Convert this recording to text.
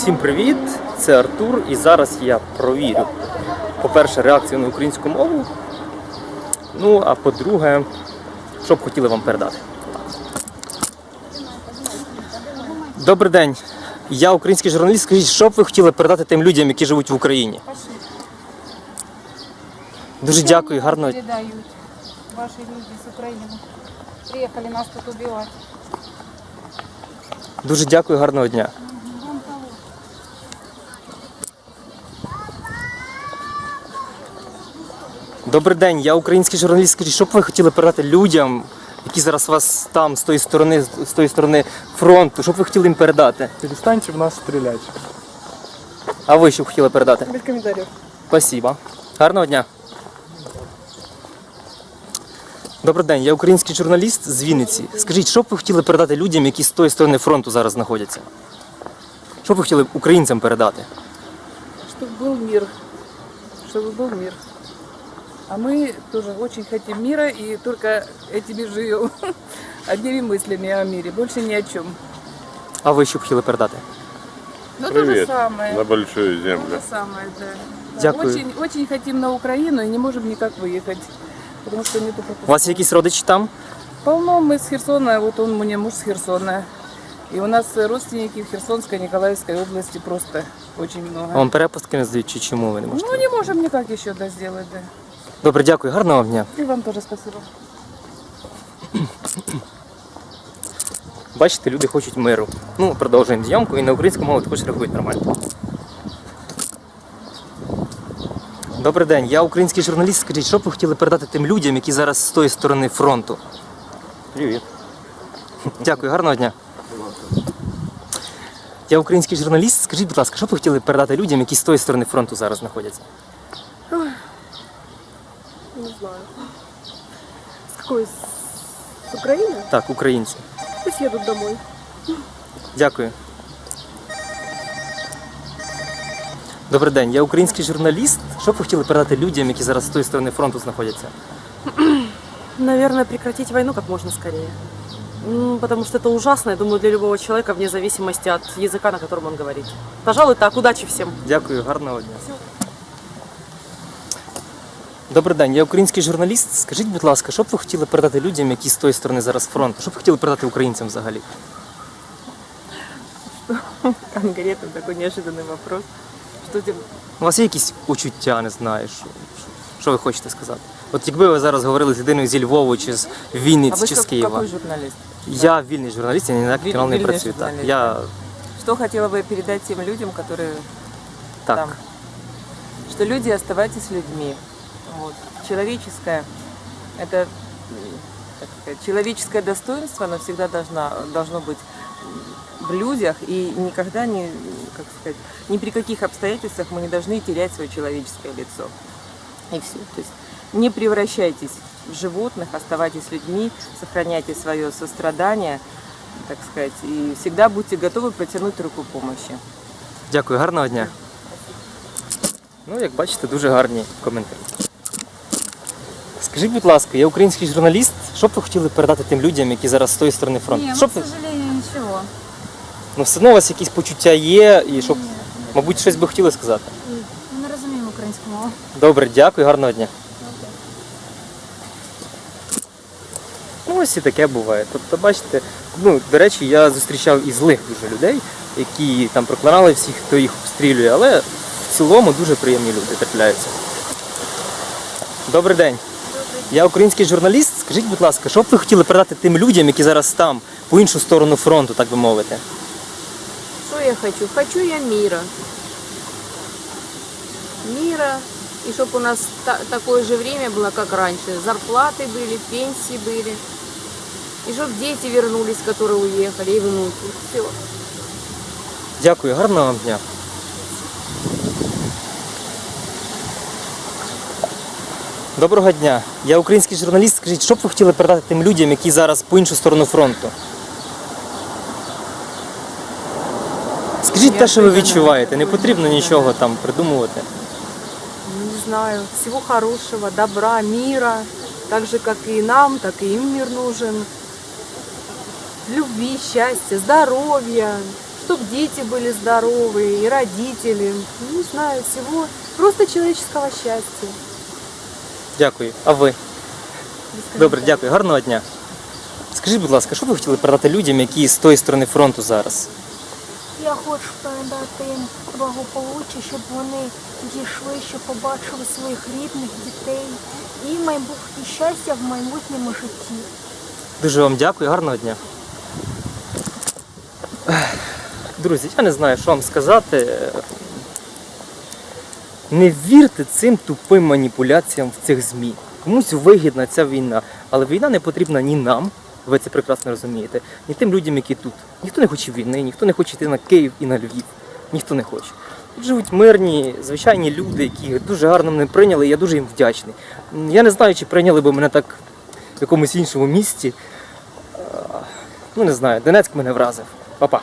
Всім привіт! Це Артур, і зараз я провірю. По-перше, реакцію на українську мову. Ну, а по-друге, що б хотіли вам передати. Добрий день. Я український журналіст. Скажіть, що б ви хотіли передати тим людям, які живуть в Україні? Дуже дякую, гарного передают ваши люди с Украины. Приехали нас тут убивать. дуже дякую, гарного дня. Вам того. Добрий день, я український журналіст. Скажіть, що б ви хотіли передати людям, які зараз вас там з тої сторони, з тої сторони фронту? Що б ви хотіли їм передати? Перестаньте в нас стрелять. А ви що б хотіли передати? Без комментариев. Спасибо. Гарного дня. Добрий день, я український журналіст з Вінниці. Скажіть, що б ви хотіли передати людям, які з тої сторони фронту зараз знаходяться? Що б ви хотіли українцям передати? Чтобы был мир. Чтобы был мир. А мы тоже очень хотим мира и только этими живем. Одними мыслями о мире, больше ни о чем. А ви що б хотіли передати? Ну то же Привет самое. на большую То землю. же самое, да. Да, Дякую. Очень, очень хотим на Украину и не можем никак выехать. Потому что нету У пропуска. вас якісь родичі там? Полно мы с Херсона, вот он у меня муж с Херсона. И у нас родственники в Херсонской, Николаевской области просто очень много. Вам перепустки не здають, чи чому ви не можете? Ну не можем никак еще да, сделать, да. Добре, дякую, гарного вам дня. И вам тоже спасибо. Бачите, люди хочуть миру. Ну, продовжуємо зйомку і на українську мову також реагують нормально. Добрий день, я український журналіст. Скажіть, що б ви хотіли передати тим людям, які зараз з тої сторони фронту? Привет. Дякую, гарного дня. Я український журналіст. Скажіть, будь ласка, що б ви хотіли передати людям, які з тої сторони фронту зараз знаходяться? Не знаю. С какой? С Украины? Так, українці. Пусть едут домой. Дякую. Добрий день, я український журналіст. Що б ви хотіли передати людям, які зараз з тої сторони фронту знаходяться? Наверное, прекратить войну как можно скорее. М, Потому что это ужасно, я думаю, для любого человека, вне зависимости от языка, на котором он говорит. Пожалуй, так. Удачи всем. Дякую, гарного дня. Добрий день, я український журналіст. Скажіть, будь ласка, що б ви хотіли передати людям, які з тої сторони зараз фронту? Що б ви хотіли передати українцям взагалі? Конкретно такой неожиданный вопрос. Что тебе... У вас є якісь почуття, не знаю, що, що ви хочете сказати? От якби ви зараз говорили з людиною зі Львова чи з А Вінниці вы чи что, з Києва. какой журналист? Я вільний журналіст, я ні на Віль- канал не вільний працюю. Так. журналіст, Я Что хотела бы передать тем людям, которые так. там? Что люди оставайтесь людьми. Вот. Человеческое, это, сказать, человеческое достоинство, оно всегда должна, должно быть в людях и никогда не, как сказать, ни при каких обстоятельствах мы не должны терять свое человеческое лицо. И все. То есть не превращайтесь в животных, оставайтесь людьми, сохраняйте свое сострадание, так сказать, и всегда будьте готовы протянуть руку помощи. Дякую, гарного дня. Ну, як бачите, дуже гарні коментарі. Скажіть, будь ласка, я український журналіст. Що б ви хотіли передати тим людям, які зараз з тої сторони фронту? Що ну, б к сожалению, ничего. Ну, все одно у вас якісь почуття є, і щоб, мабуть, щось би хотіли сказати. Ми Не розуміємо українську мову. Добре, дякую, гарного дня. Ну, ось і таке буває. Тобто, бачите, ну, до речі, я зустрічав і злих дуже людей, які там проклинали всіх, хто їх обстрілює, але в цілому дуже приємні люди трапляються. Добрий день. Я український журналіст. Скажіть, будь ласка, що б ви хотіли передати тим людям, які зараз там, по іншу сторону фронту, так би мовити? Что я хочу? Хочу я мира. Мира. И чтобы у нас та- такое же время было, как раньше. Зарплаты были, пенсии были. И чтобы дети вернулись, которые уехали, и внуки. Все. Дякую, гарного вам дня. Доброго дня. Я український журналіст. Скажіть, що б ви хотіли передати тим людям, які зараз по іншу сторону фронту? Скажіть те, що ви відчуваєте, не потрібно нічого там придумувати. Не знаю. Всего хорошего, добра, мира. Так же, как и нам, так и им мир нужен. Любви, счастья, здоровья. чтобы дети были здоровые, и родители. Не знаю, всего просто человеческого счастья. Дякую. А ви? Добре, дякую. Гарного дня. Скажіть, будь ласка, що ви хотіли передати людям, які з тої сторони фронту зараз? Я хочу передати їм благополуччя, щоб вони дійшли, щоб побачили своїх рідних дітей і майбутнє щастя в майбутньому житті. Дуже вам дякую, гарного дня. Друзі, я не знаю, що вам сказати. Не вірте цим тупим маніпуляціям в цих ЗМІ. Комусь вигідна ця війна, але війна не потрібна ні нам, ви це прекрасно розумієте, ні тим людям, які тут. Ніхто не хоче війни, ніхто не хоче йти на Київ і на Львів. Ніхто не хоче. Тут живуть мирні, звичайні люди, які дуже гарно мене прийняли, я дуже їм вдячний. Я не знаю, чи прийняли би мене так в якомусь іншому місті. Е, Ну не знаю, Донецьк мене вразив. Па-па.